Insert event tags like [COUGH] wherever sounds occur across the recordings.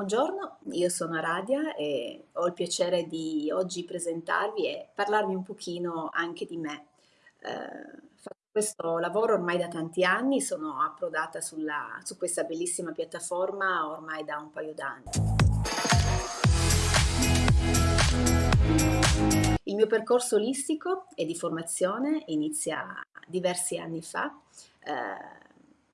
buongiorno, io sono Aradia e ho il piacere di oggi presentarvi e parlarvi un pochino anche di me. Eh, faccio questo lavoro ormai da tanti anni, sono approdata sulla, su questa bellissima piattaforma ormai da un paio d'anni. Il mio percorso olistico e di formazione inizia diversi anni fa. Eh,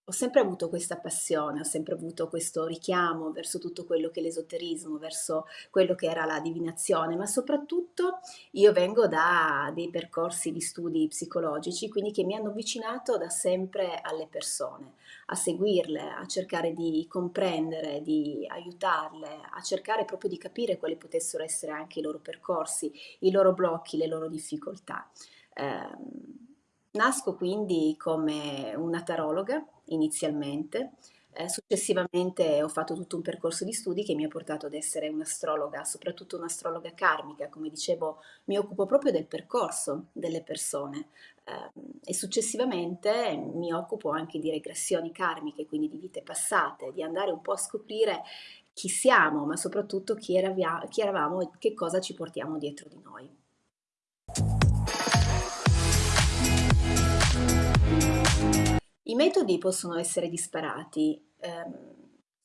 ho sempre avuto questa passione, ho sempre avuto questo richiamo verso tutto quello che è l'esoterismo, verso quello che era la divinazione, ma soprattutto io vengo da dei percorsi di studi psicologici, quindi che mi hanno avvicinato da sempre alle persone, a seguirle, a cercare di comprendere, di aiutarle, a cercare proprio di capire quali potessero essere anche i loro percorsi, i loro blocchi, le loro difficoltà. Eh, Nasco quindi come una tarologa inizialmente, eh, successivamente ho fatto tutto un percorso di studi che mi ha portato ad essere un'astrologa, soprattutto un'astrologa karmica, come dicevo mi occupo proprio del percorso delle persone. Eh, e successivamente mi occupo anche di regressioni karmiche, quindi di vite passate, di andare un po' a scoprire chi siamo, ma soprattutto chi, eravia, chi eravamo e che cosa ci portiamo dietro di noi. Metodi possono essere disparati. Eh,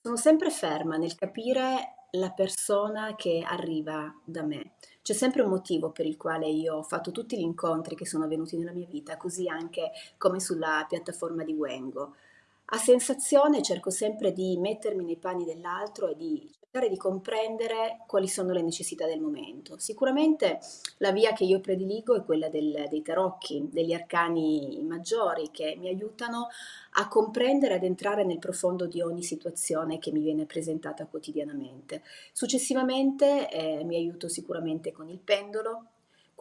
sono sempre ferma nel capire la persona che arriva da me. C'è sempre un motivo per il quale io ho fatto tutti gli incontri che sono avvenuti nella mia vita, così anche come sulla piattaforma di Wengo. A sensazione cerco sempre di mettermi nei panni dell'altro e di cercare di comprendere quali sono le necessità del momento. Sicuramente la via che io prediligo è quella del, dei tarocchi, degli arcani maggiori che mi aiutano a comprendere, ad entrare nel profondo di ogni situazione che mi viene presentata quotidianamente. Successivamente eh, mi aiuto sicuramente con il pendolo,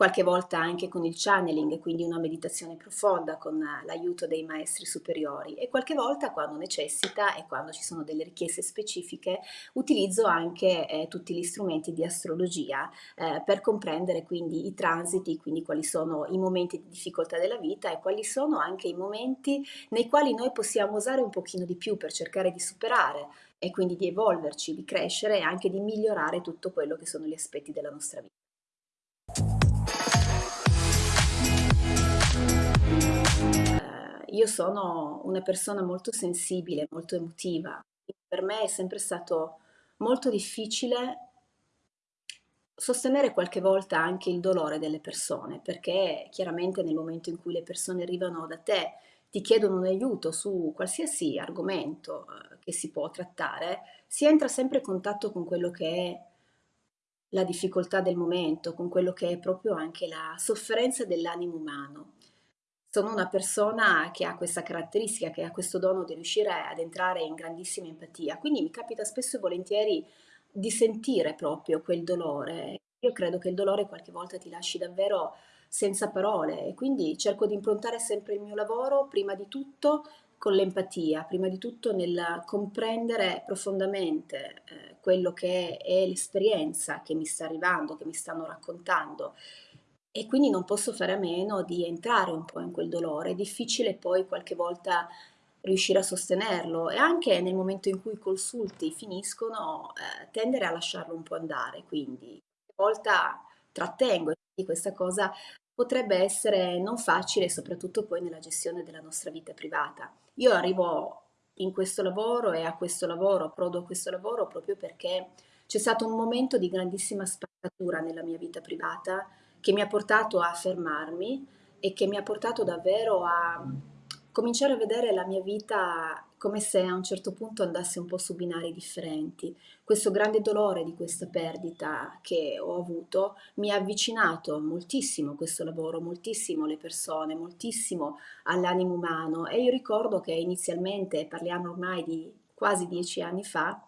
qualche volta anche con il channeling, quindi una meditazione profonda con l'aiuto dei maestri superiori e qualche volta quando necessita e quando ci sono delle richieste specifiche utilizzo anche eh, tutti gli strumenti di astrologia eh, per comprendere quindi i transiti, quindi quali sono i momenti di difficoltà della vita e quali sono anche i momenti nei quali noi possiamo usare un pochino di più per cercare di superare e quindi di evolverci, di crescere e anche di migliorare tutto quello che sono gli aspetti della nostra vita. Io sono una persona molto sensibile, molto emotiva. Per me è sempre stato molto difficile sostenere qualche volta anche il dolore delle persone, perché chiaramente nel momento in cui le persone arrivano da te, ti chiedono un aiuto su qualsiasi argomento eh, che si può trattare, si entra sempre in contatto con quello che è la difficoltà del momento, con quello che è proprio anche la sofferenza dell'animo umano sono una persona che ha questa caratteristica, che ha questo dono di riuscire ad entrare in grandissima empatia, quindi mi capita spesso e volentieri di sentire proprio quel dolore. Io credo che il dolore qualche volta ti lasci davvero senza parole e quindi cerco di improntare sempre il mio lavoro prima di tutto con l'empatia, prima di tutto nel comprendere profondamente eh, quello che è, è l'esperienza che mi sta arrivando, che mi stanno raccontando e quindi non posso fare a meno di entrare un po' in quel dolore. È difficile poi qualche volta riuscire a sostenerlo e anche nel momento in cui i consulti finiscono eh, tendere a lasciarlo un po' andare, quindi a volta trattengo e questa cosa potrebbe essere non facile soprattutto poi nella gestione della nostra vita privata. Io arrivo in questo lavoro e a questo lavoro, approdo a questo lavoro proprio perché c'è stato un momento di grandissima spaccatura nella mia vita privata che mi ha portato a fermarmi e che mi ha portato davvero a cominciare a vedere la mia vita come se a un certo punto andasse un po' su binari differenti. Questo grande dolore di questa perdita che ho avuto mi ha avvicinato moltissimo a questo lavoro, moltissimo alle persone, moltissimo all'animo umano e io ricordo che inizialmente, parliamo ormai di quasi dieci anni fa,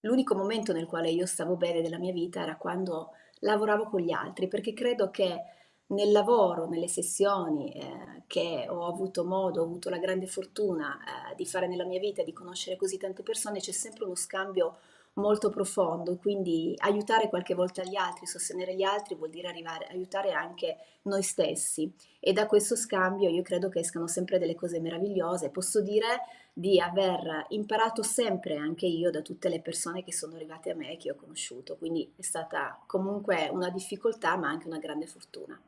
l'unico momento nel quale io stavo bene della mia vita era quando lavoravo con gli altri, perché credo che nel lavoro, nelle sessioni eh, che ho avuto modo, ho avuto la grande fortuna eh, di fare nella mia vita, di conoscere così tante persone, c'è sempre uno scambio molto profondo, quindi aiutare qualche volta gli altri, sostenere gli altri vuol dire arrivare, aiutare anche noi stessi e da questo scambio io credo che escano sempre delle cose meravigliose. Posso dire di aver imparato sempre anche io da tutte le persone che sono arrivate a me e che ho conosciuto, quindi è stata comunque una difficoltà ma anche una grande fortuna.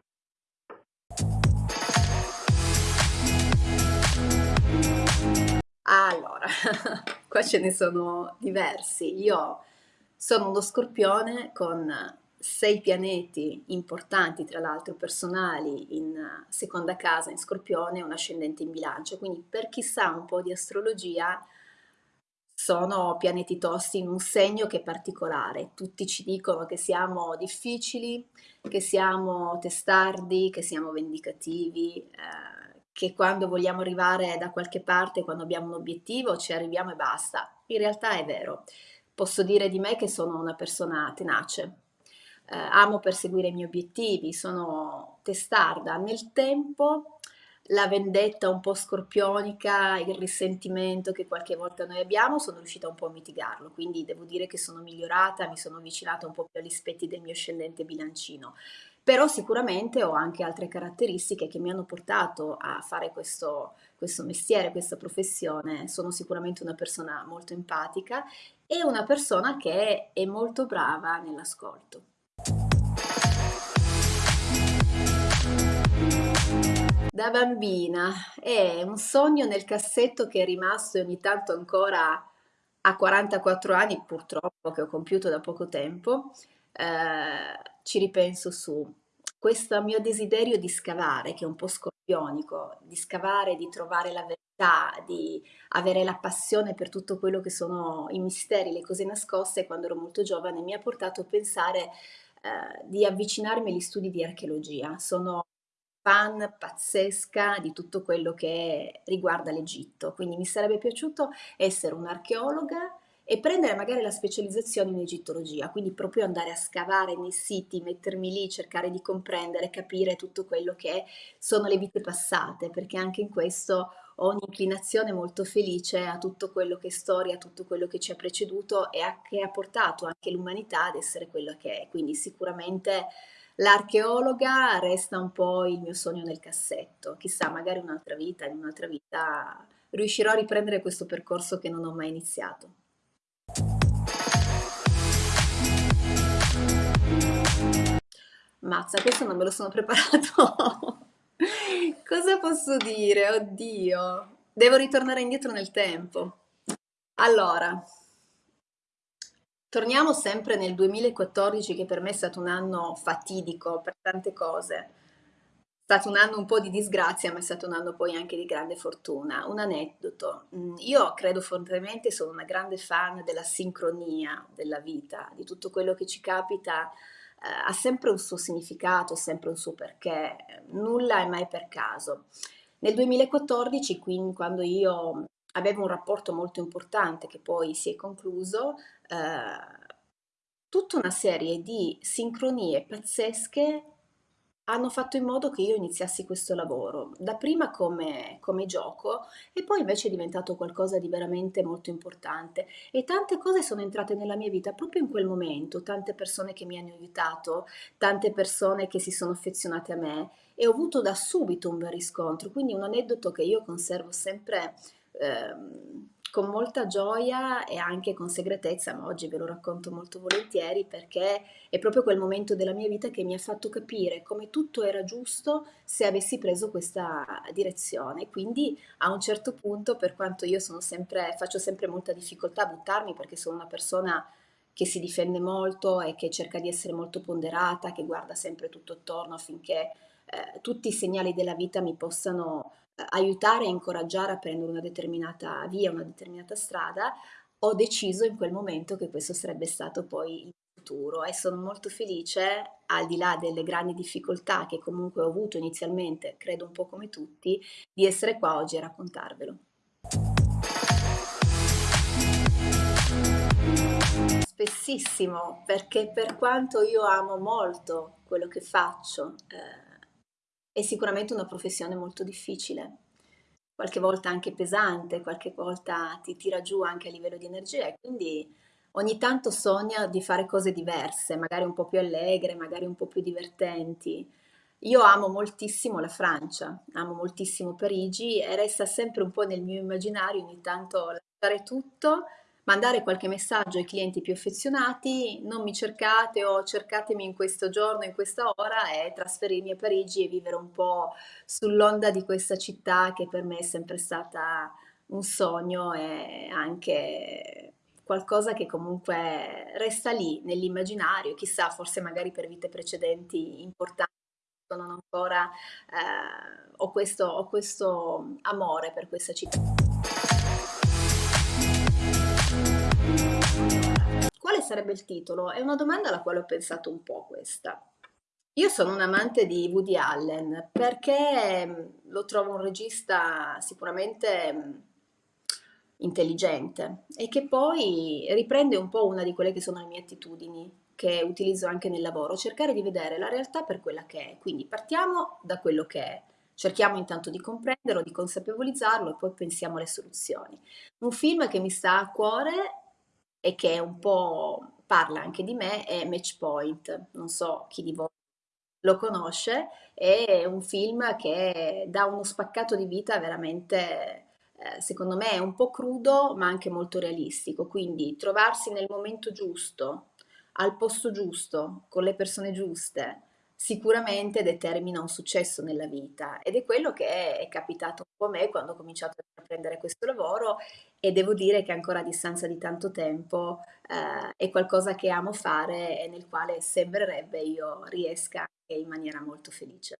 Allora, [LAUGHS] qua ce ne sono diversi. Io sono uno scorpione con sei pianeti importanti, tra l'altro personali, in seconda casa in Scorpione e un ascendente in bilancio, quindi per chi sa un po' di astrologia sono pianeti tosti in un segno che è particolare. Tutti ci dicono che siamo difficili, che siamo testardi, che siamo vendicativi, eh, che quando vogliamo arrivare da qualche parte, quando abbiamo un obiettivo, ci arriviamo e basta. In realtà è vero. Posso dire di me che sono una persona tenace, eh, amo perseguire i miei obiettivi, sono testarda. Nel tempo la vendetta un po' scorpionica, il risentimento che qualche volta noi abbiamo, sono riuscita un po' a mitigarlo, quindi devo dire che sono migliorata, mi sono avvicinata un po' più agli aspetti del mio ascendente bilancino. Però sicuramente ho anche altre caratteristiche che mi hanno portato a fare questo, questo mestiere, questa professione. Sono sicuramente una persona molto empatica e una persona che è molto brava nell'ascolto. Da bambina è un sogno nel cassetto che è rimasto ogni tanto ancora a 44 anni, purtroppo, che ho compiuto da poco tempo, eh, ci ripenso su. Questo mio desiderio di scavare, che è un po' scorpionico, di scavare, di trovare la verità, di avere la passione per tutto quello che sono i misteri, le cose nascoste, quando ero molto giovane, mi ha portato a pensare eh, di avvicinarmi agli studi di archeologia. Sono fan pazzesca di tutto quello che riguarda l'Egitto, quindi mi sarebbe piaciuto essere un'archeologa e prendere magari la specializzazione in egittologia, quindi proprio andare a scavare nei siti, mettermi lì, cercare di comprendere, capire tutto quello che sono le vite passate, perché anche in questo ho un'inclinazione molto felice a tutto quello che è storia, a tutto quello che ci ha preceduto e a, che ha portato anche l'umanità ad essere quello che è. Quindi sicuramente l'archeologa resta un po' il mio sogno nel cassetto. Chissà, magari un'altra vita, in un'altra vita riuscirò a riprendere questo percorso che non ho mai iniziato. Mazza, questo non me lo sono [LAUGHS] preparato. Cosa posso dire? Oddio. Devo ritornare indietro nel tempo. Allora, torniamo sempre nel 2014 che per me è stato un anno fatidico per tante cose. È stato un anno un po' di disgrazia, ma è stato un anno poi anche di grande fortuna. Un aneddoto. Mm, io credo fortemente, sono una grande fan della sincronia della vita, di tutto quello che ci capita eh, ha sempre un suo significato, sempre un suo perché, nulla è mai per caso. Nel 2014, quindi, quando io avevo un rapporto molto importante che poi si è concluso, eh, tutta una serie di sincronie pazzesche hanno fatto in modo che io iniziassi questo lavoro, dapprima come, come gioco e poi invece è diventato qualcosa di veramente molto importante. E tante cose sono entrate nella mia vita proprio in quel momento, tante persone che mi hanno aiutato, tante persone che si sono affezionate a me e ho avuto da subito un bel riscontro, quindi un aneddoto che io conservo sempre ehm, con molta gioia e anche con segretezza, ma oggi ve lo racconto molto volentieri perché è proprio quel momento della mia vita che mi ha fatto capire come tutto era giusto se avessi preso questa direzione. Quindi a un certo punto, per quanto io sempre, faccio sempre molta difficoltà a buttarmi perché sono una persona che si difende molto e che cerca di essere molto ponderata, che guarda sempre tutto attorno affinché eh, tutti i segnali della vita mi possano aiutare e incoraggiare a prendere una determinata via, una determinata strada, ho deciso in quel momento che questo sarebbe stato poi il futuro e sono molto felice, al di là delle grandi difficoltà che comunque ho avuto inizialmente, credo un po' come tutti, di essere qua oggi a raccontarvelo. Spessissimo, perché per quanto io amo molto quello che faccio, eh, è sicuramente una professione molto difficile, qualche volta anche pesante, qualche volta ti tira giù anche a livello di energia e quindi ogni tanto sogna di fare cose diverse, magari un po' più allegre, magari un po' più divertenti. Io amo moltissimo la Francia, amo moltissimo Parigi e resta sempre un po' nel mio immaginario ogni tanto lasciare tutto, mandare qualche messaggio ai clienti più affezionati, non mi cercate o cercatemi in questo giorno, in questa ora e trasferirmi a Parigi e vivere un po' sull'onda di questa città che per me è sempre stata un sogno e anche qualcosa che comunque resta lì nell'immaginario, chissà, forse magari per vite precedenti importanti non ancora ehm, ho questo ho questo amore per questa città. Quale sarebbe il titolo? È una domanda alla quale ho pensato un po' questa. Io sono un'amante di Woody Allen perché, mhmm, lo trovo un regista sicuramente, mhmm, intelligente e che poi riprende un po' una di quelle che sono le mie attitudini, che utilizzo anche nel lavoro, cercare di vedere la realtà per quella che è. Quindi partiamo da quello che è, cerchiamo intanto di comprenderlo, di consapevolizzarlo e poi pensiamo alle soluzioni. Un film che mi sta a cuore e che un po' parla anche di me è Match Point, non so chi di voi lo conosce, è un film che dà uno spaccato di vita veramente, ehm, secondo me un po' crudo, ma anche molto realistico. Quindi trovarsi nel momento giusto, al posto giusto, con le persone giuste, sicuramente determina un successo nella vita ed è quello che è capitato un po' a me quando ho cominciato a intraprendere questo lavoro e devo dire che ancora a distanza di tanto tempo, ehm, è qualcosa che amo fare e nel quale sembrerebbe io riesca anche in maniera molto felice.